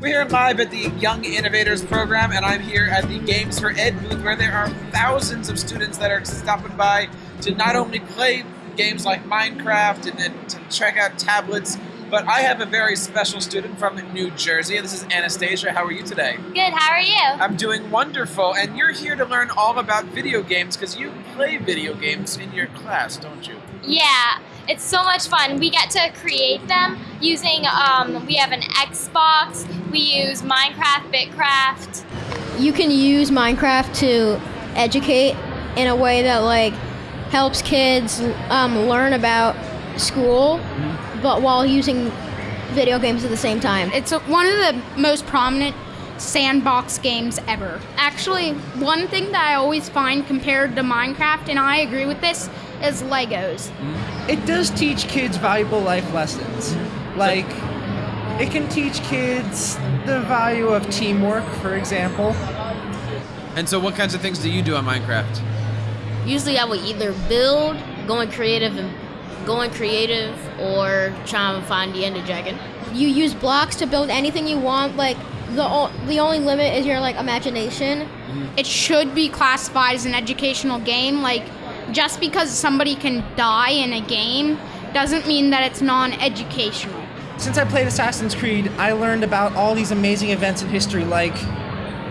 We're here live at the Young Innovators Program, and I'm here at the Games for Ed booth where there are thousands of students that are stopping by to not only play games like Minecraft and, and to check out tablets, but I have a very special student from New Jersey. This is Anastasia. How are you today? Good, how are you? I'm doing wonderful, and you're here to learn all about video games because you play video games in your class, don't you? Yeah, it's so much fun. We get to create them using, um, we have an Xbox, we use Minecraft, Bitcraft. You can use Minecraft to educate in a way that like helps kids um, learn about school, but while using video games at the same time. It's a, one of the most prominent sandbox games ever. Actually, one thing that I always find compared to Minecraft, and I agree with this, is Legos. It does teach kids valuable life lessons. Like, it can teach kids the value of teamwork, for example. And so, what kinds of things do you do on Minecraft? Usually, I would either build, going creative, and going creative, or trying to find the Ender Dragon. You use blocks to build anything you want. Like the o- the only limit is your like imagination. Mm-hmm. It should be classified as an educational game. Like, just because somebody can die in a game doesn't mean that it's non-educational. Since I played Assassin's Creed, I learned about all these amazing events in history. Like,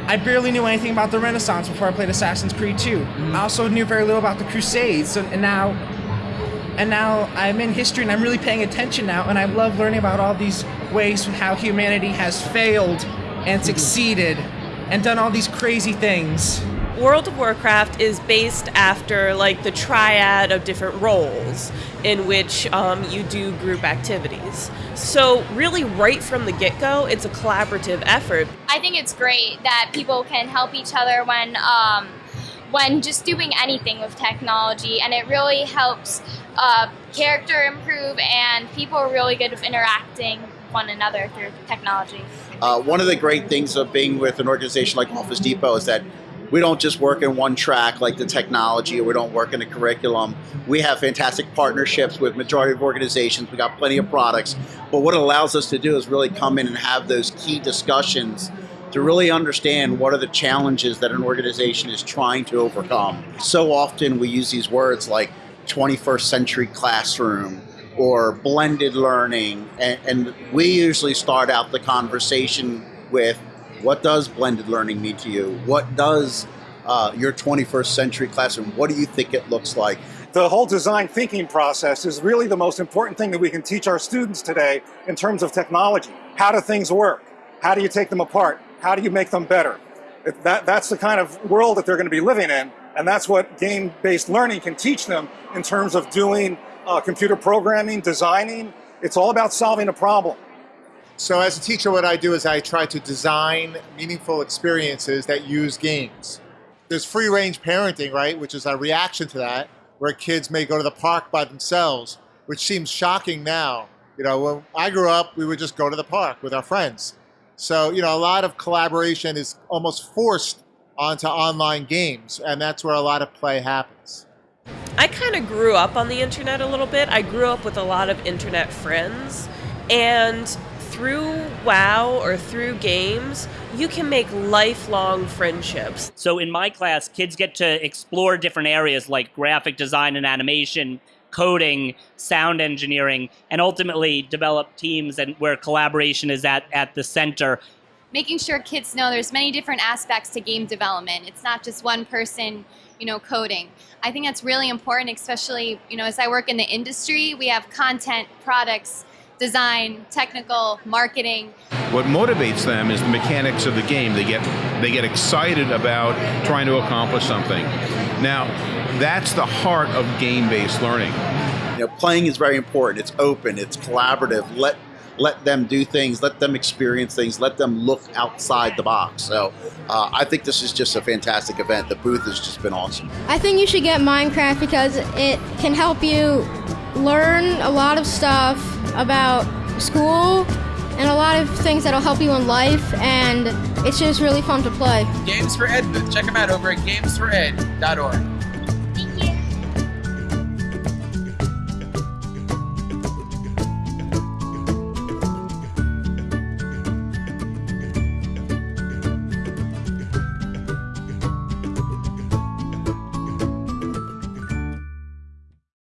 I barely knew anything about the Renaissance before I played Assassin's Creed 2. Mm-hmm. I also knew very little about the Crusades, so, and now, and now I'm in history and I'm really paying attention now, and I love learning about all these ways how humanity has failed and mm-hmm. succeeded, and done all these crazy things. World of Warcraft is based after like the triad of different roles in which um, you do group activities. So really, right from the get-go, it's a collaborative effort. I think it's great that people can help each other when, um, when just doing anything with technology, and it really helps uh, character improve, and people are really good with interacting one another through technology. Uh, one of the great things of being with an organization like Office Depot is that we don't just work in one track like the technology or we don't work in the curriculum. We have fantastic partnerships with majority of organizations. We got plenty of products. But what it allows us to do is really come in and have those key discussions to really understand what are the challenges that an organization is trying to overcome. So often we use these words like 21st century classroom or blended learning. And, and we usually start out the conversation with what does blended learning mean to you? What does uh, your 21st century classroom, what do you think it looks like? The whole design thinking process is really the most important thing that we can teach our students today in terms of technology. How do things work? How do you take them apart? How do you make them better? That, that's the kind of world that they're going to be living in, and that's what game-based learning can teach them in terms of doing uh, computer programming, designing. It's all about solving a problem. So as a teacher, what I do is I try to design meaningful experiences that use games. There's free range parenting, right, which is a reaction to that, where kids may go to the park by themselves, which seems shocking now. You know, when I grew up, we would just go to the park with our friends. So, you know, a lot of collaboration is almost forced onto online games, and that's where a lot of play happens. I kind of grew up on the internet a little bit. I grew up with a lot of internet friends, and through WoW or through games, you can make lifelong friendships. So in my class, kids get to explore different areas like graphic design and animation, coding, sound engineering, and ultimately develop teams and where collaboration is at, at the center. Making sure kids know there's many different aspects to game development. It's not just one person, you know, coding. I think that's really important, especially, you know, as I work in the industry, we have content, products, design, technical, marketing. What motivates them is the mechanics of the game. They get they get excited about trying to accomplish something. Now, that's the heart of game-based learning. You know, playing is very important. It's open. It's collaborative. Let let them do things. Let them experience things. Let them look outside the box. So, uh, I think this is just a fantastic event. The booth has just been awesome. I think you should get Minecraft because it can help you learn a lot of stuff about school and a lot of things that'll help you in life and it's just really fun to play. Games for Ed booth. Check them out over at gamesfored.org.